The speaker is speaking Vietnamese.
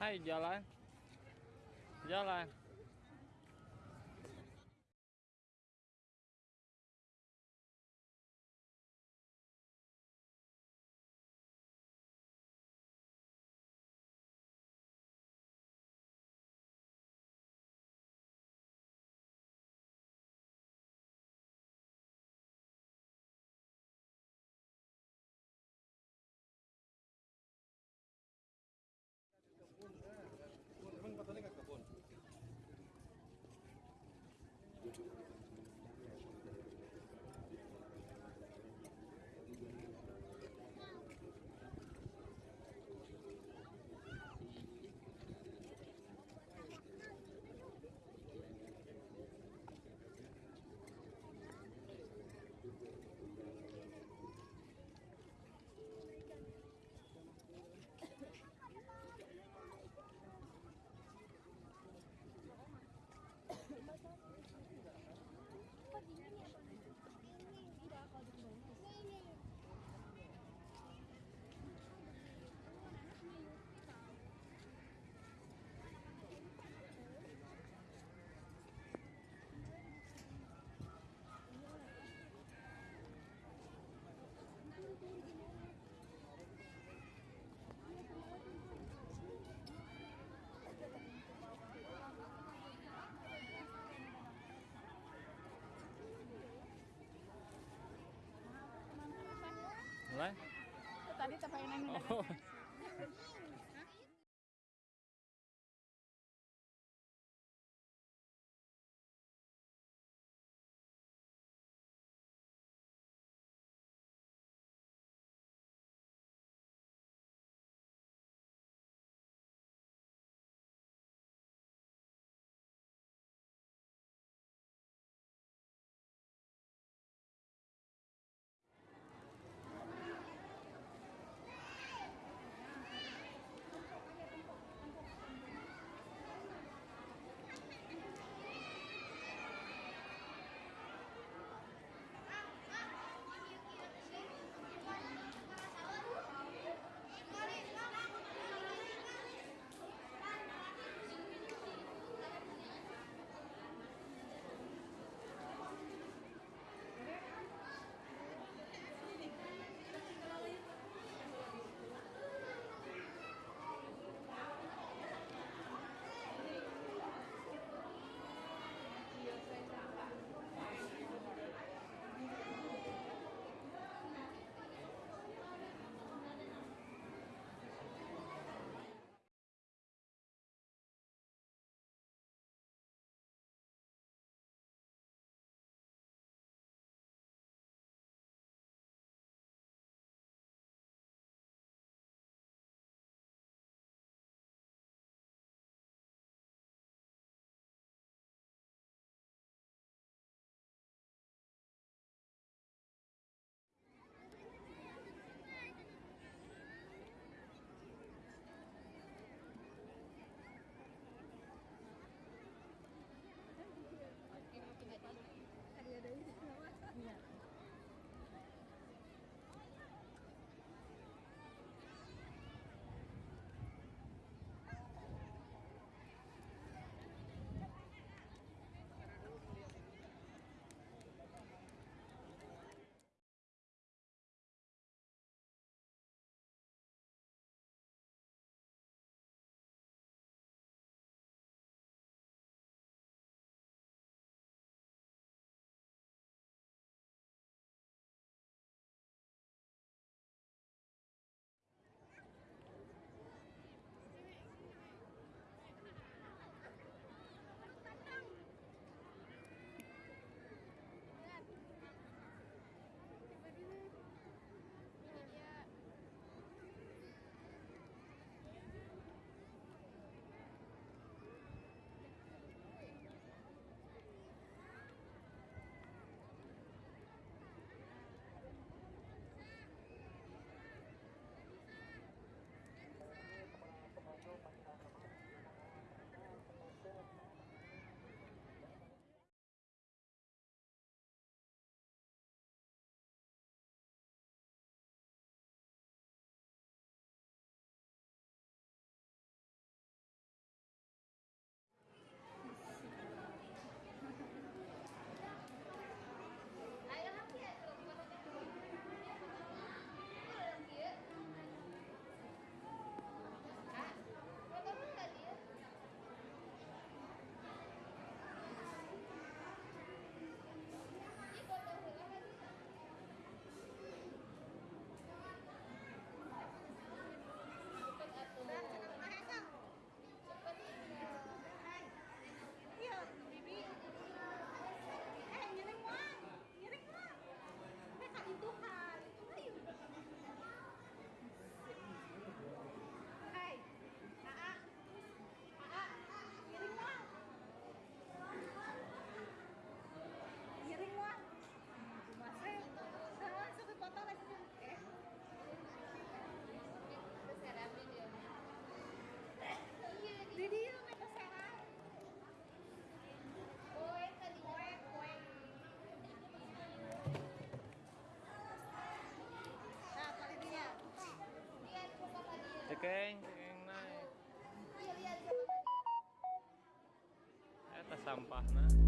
Nay jalan. Jalan. Mulai. dito pa yun sampahna.